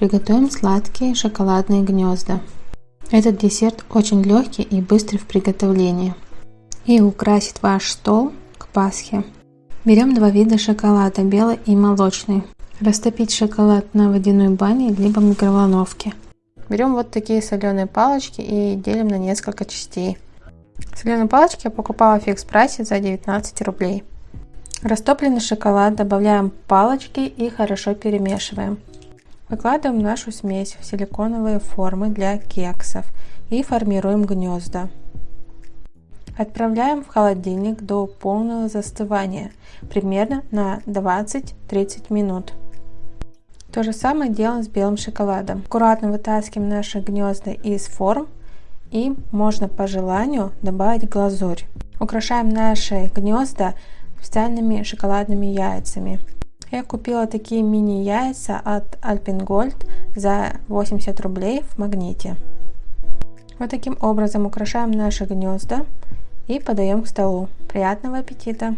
приготовим сладкие шоколадные гнезда. Этот десерт очень легкий и быстрый в приготовлении и украсит ваш стол к Пасхе. Берем два вида шоколада, белый и молочный. Растопить шоколад на водяной бане либо микроволновке. Берем вот такие соленые палочки и делим на несколько частей. Соленые палочки я покупала в фикс прайсе за 19 рублей. Растопленный шоколад добавляем палочки и хорошо перемешиваем. Выкладываем нашу смесь в силиконовые формы для кексов и формируем гнезда. Отправляем в холодильник до полного застывания, примерно на 20-30 минут. То же самое делаем с белым шоколадом. Аккуратно вытаскиваем наши гнезда из форм и можно по желанию добавить глазурь. Украшаем наши гнезда специальными шоколадными яйцами. Я купила такие мини яйца от Alpengold за 80 рублей в магните. Вот таким образом украшаем наши гнезда и подаем к столу. Приятного аппетита!